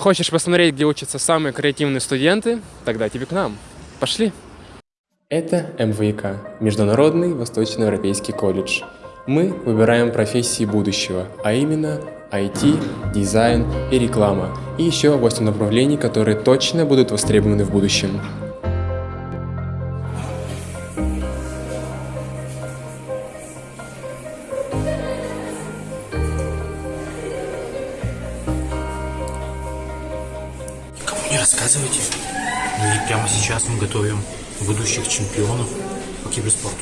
Хочешь посмотреть, где учатся самые креативные студенты? Тогда тебе к нам. Пошли. Это МВИК, Международный Восточноевропейский колледж. Мы выбираем профессии будущего, а именно IT, дизайн и реклама, и еще 8 направлений, которые точно будут востребованы в будущем. Рассказывайте. Мы прямо сейчас мы готовим будущих чемпионов по киберспорту.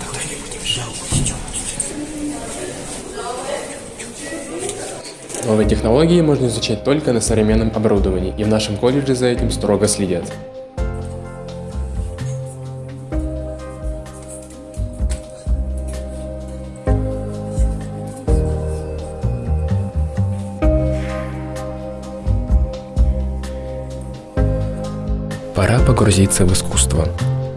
Тогда не будем. Новые технологии можно изучать только на современном оборудовании, и в нашем колледже за этим строго следят. Пора погрузиться в искусство.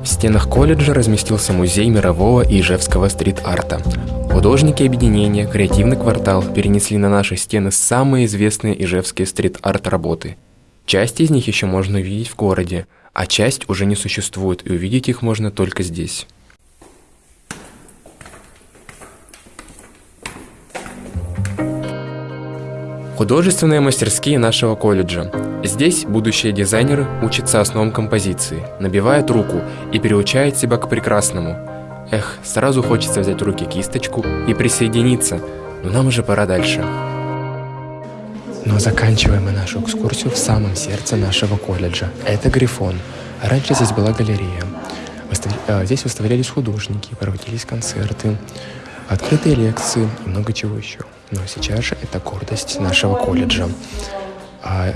В стенах колледжа разместился музей мирового и ижевского стрит-арта. Художники объединения «Креативный квартал» перенесли на наши стены самые известные ижевские стрит-арт работы. Часть из них еще можно увидеть в городе, а часть уже не существует, и увидеть их можно только здесь. Художественные мастерские нашего колледжа. Здесь будущие дизайнеры учатся основам композиции, набивают руку и переучают себя к прекрасному. Эх, сразу хочется взять в руки кисточку и присоединиться, но нам уже пора дальше. Но заканчиваем мы нашу экскурсию в самом сердце нашего колледжа. Это Грифон. Раньше здесь была галерея. Э, здесь выставлялись художники, проводились концерты, открытые лекции и много чего еще. Но сейчас же это гордость нашего колледжа. А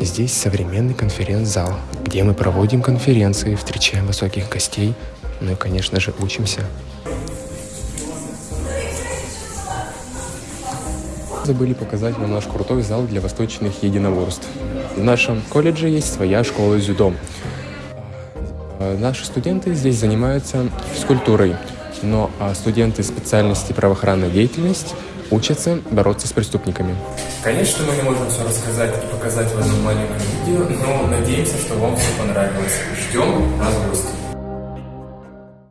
здесь современный конференц-зал, где мы проводим конференции, встречаем высоких гостей, ну и, конечно же, учимся. Забыли показать вам наш крутой зал для восточных единоборств. В нашем колледже есть своя школа дзюдо. А, наши студенты здесь занимаются физкультурой, но а студенты специальности правоохранная деятельность учатся бороться с преступниками. Конечно, мы не можем все рассказать и показать в одном маленьком видео, но надеемся, что вам все понравилось. Ждем вас в гости.